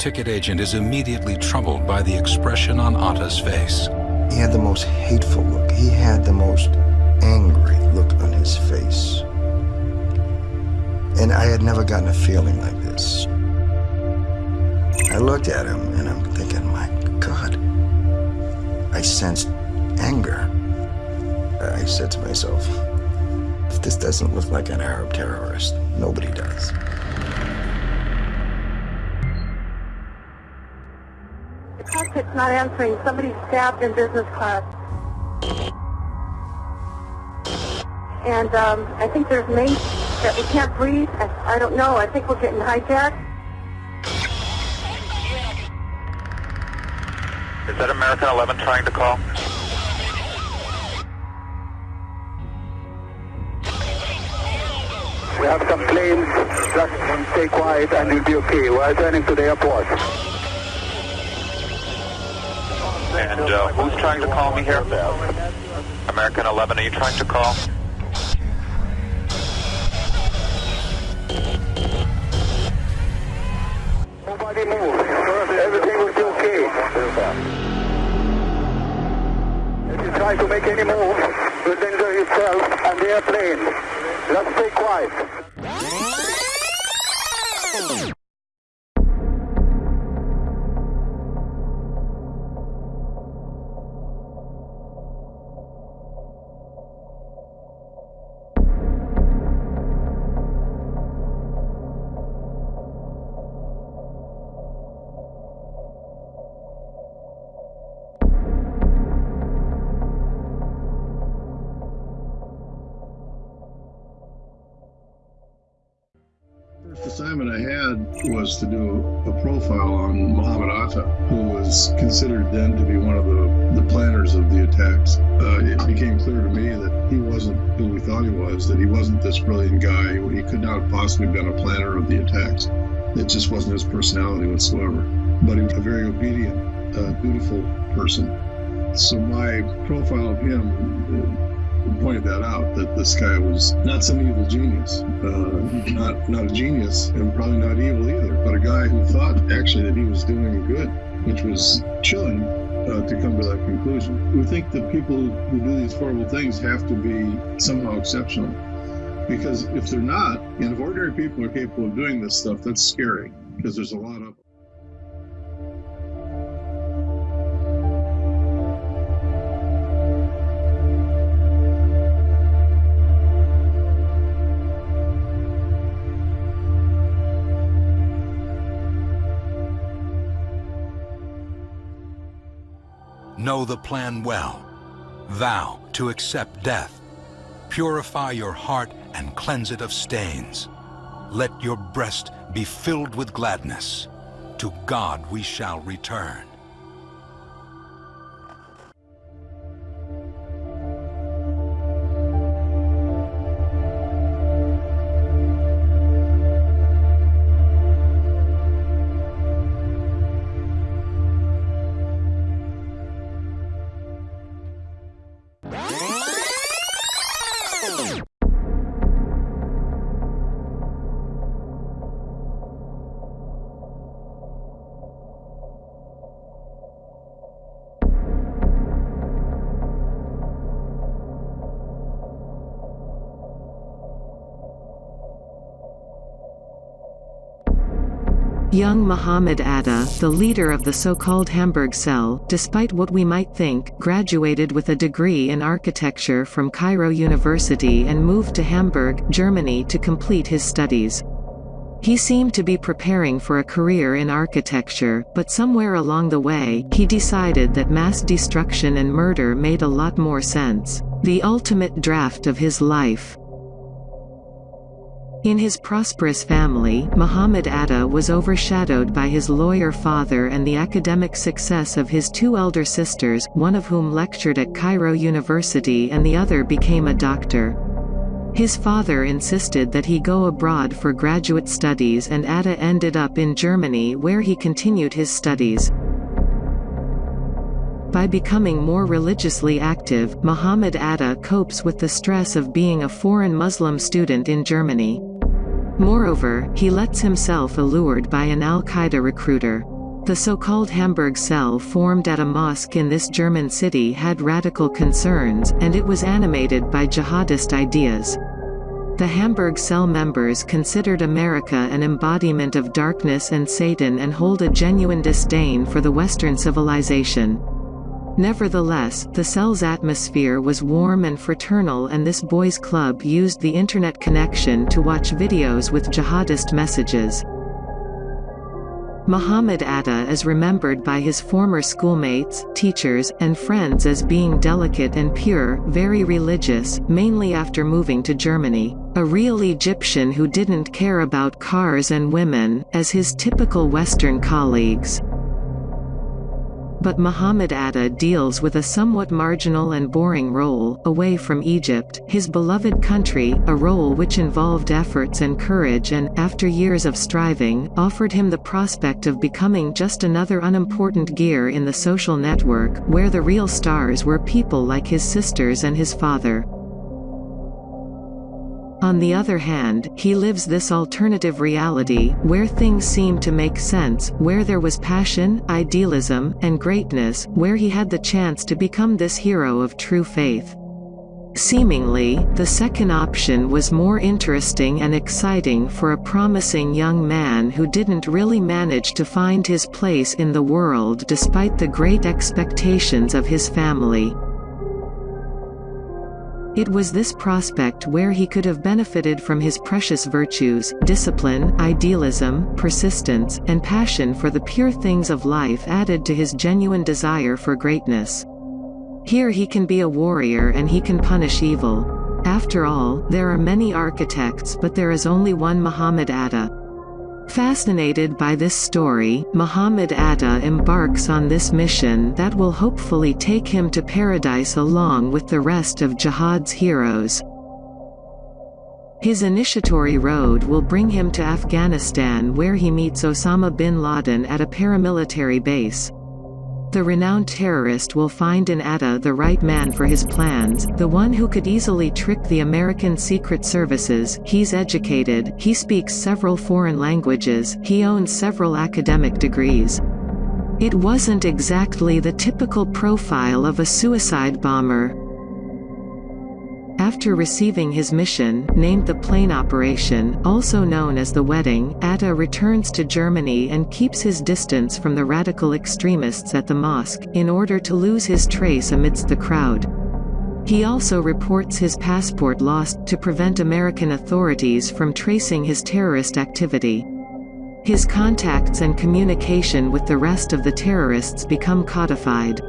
ticket agent is immediately troubled by the expression on Atta's face. He had the most hateful look. He had the most angry look on his face. And I had never gotten a feeling like this. I looked at him and I'm thinking, my God. I sensed anger. I said to myself, if this doesn't look like an Arab terrorist, nobody does. The cockpit's not answering. Somebody stabbed in business class. And um, I think there's mates that we can't breathe. I, I don't know. I think we're getting hijacked. Is that American 11 trying to call? We have some planes. Just stay quiet and you'll be okay. We're turning to the airport. And uh, who's trying to call me here? American 11, are you trying to call? Nobody move. Everything be okay. If you try to make any move, you'll danger yourself and the airplane. Just stay quiet. Assignment I had was to do a profile on Muhammad Atta, who was considered then to be one of the, the planners of the attacks. Uh, it became clear to me that he wasn't who we thought he was, that he wasn't this brilliant guy. He could not have possibly been a planner of the attacks. It just wasn't his personality whatsoever. But he was a very obedient, uh, dutiful person. So my profile of him pointed that out that this guy was not some evil genius, uh, not not a genius, and probably not evil either, but a guy who thought actually that he was doing good, which was chilling uh, to come to that conclusion. We think that people who do these horrible things have to be somehow exceptional, because if they're not, and if ordinary people are capable of doing this stuff, that's scary because there's a lot of Know the plan well. Vow to accept death. Purify your heart and cleanse it of stains. Let your breast be filled with gladness. To God we shall return. Young Muhammad Atta, the leader of the so-called Hamburg cell, despite what we might think, graduated with a degree in architecture from Cairo University and moved to Hamburg, Germany to complete his studies. He seemed to be preparing for a career in architecture, but somewhere along the way, he decided that mass destruction and murder made a lot more sense. The ultimate draft of his life. In his prosperous family, Muhammad Atta was overshadowed by his lawyer father and the academic success of his two elder sisters, one of whom lectured at Cairo University and the other became a doctor. His father insisted that he go abroad for graduate studies and Atta ended up in Germany where he continued his studies. By becoming more religiously active, Muhammad Atta copes with the stress of being a foreign Muslim student in Germany. Moreover, he lets himself allured by an al-Qaeda recruiter. The so-called Hamburg cell formed at a mosque in this German city had radical concerns, and it was animated by jihadist ideas. The Hamburg cell members considered America an embodiment of darkness and Satan and hold a genuine disdain for the Western civilization. Nevertheless, the cell's atmosphere was warm and fraternal and this boys' club used the internet connection to watch videos with jihadist messages. Muhammad Atta is remembered by his former schoolmates, teachers, and friends as being delicate and pure, very religious, mainly after moving to Germany. A real Egyptian who didn't care about cars and women, as his typical Western colleagues. But Muhammad Atta deals with a somewhat marginal and boring role, away from Egypt, his beloved country, a role which involved efforts and courage and, after years of striving, offered him the prospect of becoming just another unimportant gear in the social network, where the real stars were people like his sisters and his father. On the other hand, he lives this alternative reality, where things seem to make sense, where there was passion, idealism, and greatness, where he had the chance to become this hero of true faith. Seemingly, the second option was more interesting and exciting for a promising young man who didn't really manage to find his place in the world despite the great expectations of his family. It was this prospect where he could have benefited from his precious virtues, discipline, idealism, persistence, and passion for the pure things of life added to his genuine desire for greatness. Here he can be a warrior and he can punish evil. After all, there are many architects but there is only one Muhammad Atta. Fascinated by this story, Muhammad Atta embarks on this mission that will hopefully take him to paradise along with the rest of jihad's heroes. His initiatory road will bring him to Afghanistan where he meets Osama bin Laden at a paramilitary base. The renowned terrorist will find in Atta the right man for his plans, the one who could easily trick the American Secret Services, he's educated, he speaks several foreign languages, he owns several academic degrees. It wasn't exactly the typical profile of a suicide bomber, after receiving his mission, named the plane operation, also known as the wedding, Atta returns to Germany and keeps his distance from the radical extremists at the mosque, in order to lose his trace amidst the crowd. He also reports his passport lost, to prevent American authorities from tracing his terrorist activity. His contacts and communication with the rest of the terrorists become codified.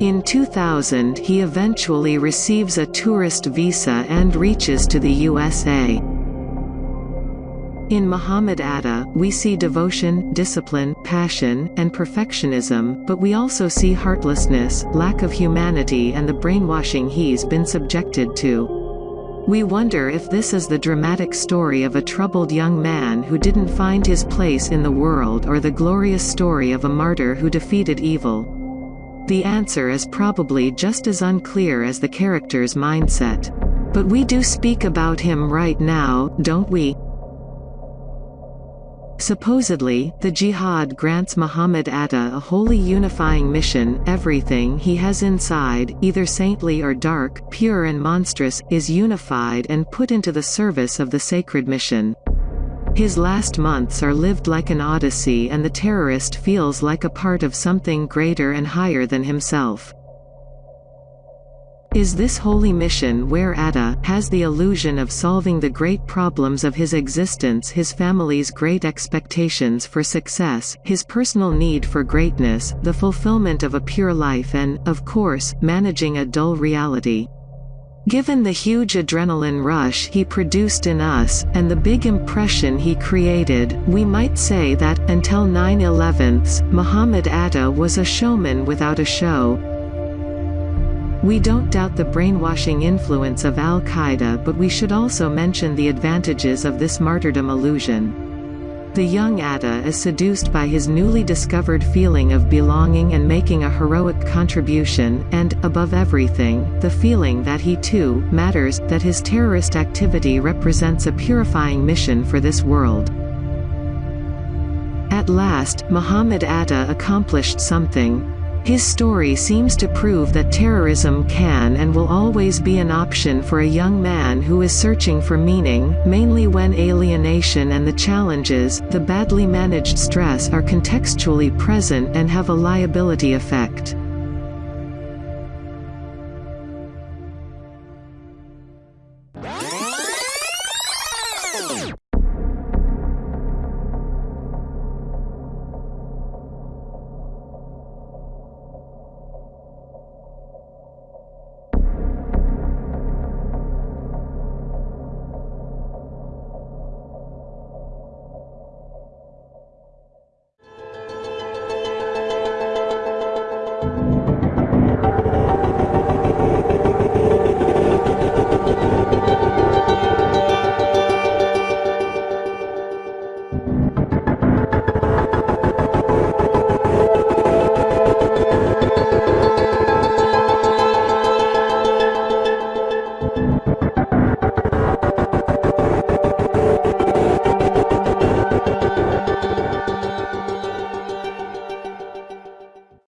In 2000 he eventually receives a tourist visa and reaches to the USA. In Muhammad Atta, we see devotion, discipline, passion, and perfectionism, but we also see heartlessness, lack of humanity and the brainwashing he's been subjected to. We wonder if this is the dramatic story of a troubled young man who didn't find his place in the world or the glorious story of a martyr who defeated evil. The answer is probably just as unclear as the character's mindset. But we do speak about him right now, don't we? Supposedly, the jihad grants Muhammad Atta a wholly unifying mission, everything he has inside, either saintly or dark, pure and monstrous, is unified and put into the service of the sacred mission. His last months are lived like an odyssey and the terrorist feels like a part of something greater and higher than himself. Is this holy mission where Atta has the illusion of solving the great problems of his existence his family's great expectations for success, his personal need for greatness, the fulfillment of a pure life and, of course, managing a dull reality. Given the huge adrenaline rush he produced in us, and the big impression he created, we might say that, until 9-11's, Muhammad Atta was a showman without a show. We don't doubt the brainwashing influence of al-Qaeda but we should also mention the advantages of this martyrdom illusion. The young Atta is seduced by his newly discovered feeling of belonging and making a heroic contribution, and, above everything, the feeling that he too, matters, that his terrorist activity represents a purifying mission for this world. At last, Muhammad Atta accomplished something. His story seems to prove that terrorism can and will always be an option for a young man who is searching for meaning, mainly when alienation and the challenges, the badly managed stress are contextually present and have a liability effect.